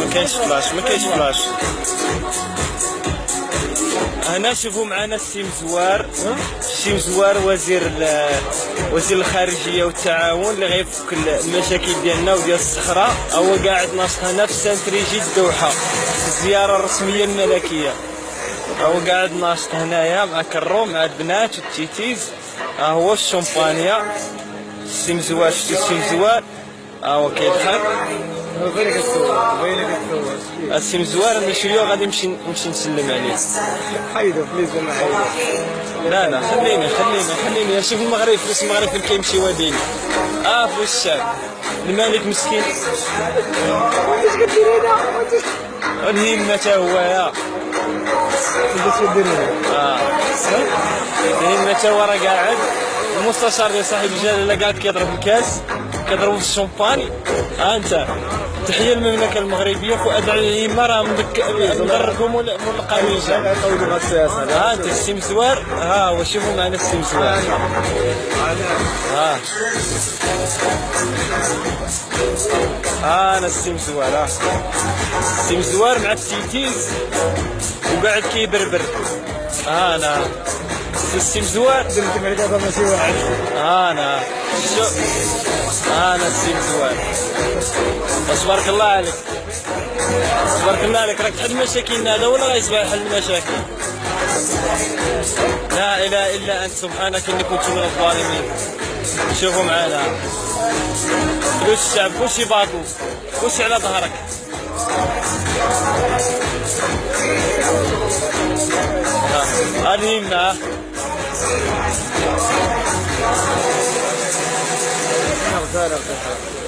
ما كاينش فلاش ما كاينش فلاش هنا شوفوا معنا السي مزوار السي مزوار وزير وزير الخارجية والتعاون اللي غيفك المشاكل ديالنا وديال الصحراء هو قاعد ناشط هنا في St. Regis الدوحة. الزيارة الرسمية الملكية. هو قاعد ناشط هنايا مع كرو مع البنات والتيتيز. ها هو الشمبانيا شفتي السي مزوار ها هو كيضحك باينه كتصور باينه كتصور السي مزوار أنا شوية غادي نمشي نمشي نسلم عليه حيدو please أنا حيدو لا لا خليني خليني خليني شوف المغرب فلوس المغرب فين كيمشي وديني آه فلوس الشعب الملك مسكين والهمة تا هو يا انت شو دير هنا آه الهمة تا هو راه قاعد. المستشار ديال صاحب الجلالة قاعد كيضرب الكاس كيضربوا في الشومباني. ها انت. تحية المملكة المغربية فؤاد الهمة راه مدك مدركم مول مول السياسة ها انت السي مزوار ها هو شوفوا معنا السي مزوار ها. أنا السي مزوار ها السي مزوار مع التيتيز وقاعد كيبربر. أنا السي مزوار درت معك هذا ماشي واحد. أنا شو؟ أنا السي مزوار بس بارك الله عليك. تبارك الله عليك. راك تحل مشاكلنا هذا ولا غيسبح يحل المشاكل؟ لا إله إلا أنت. سبحانك إني كنت من الظالمين. شوفوا معانا. فلوس الشعب كلشي باطل كلشي على ظهرك. هذه يمنع. in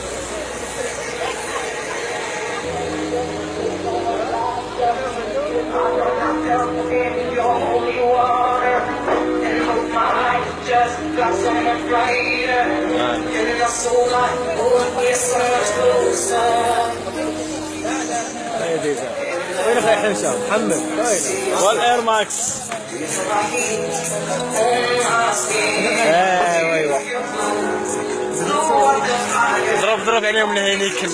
وين أخي حمشة محمد والاير ماكس ايوا ايوا ضرب ضرب عليهم الهينيكل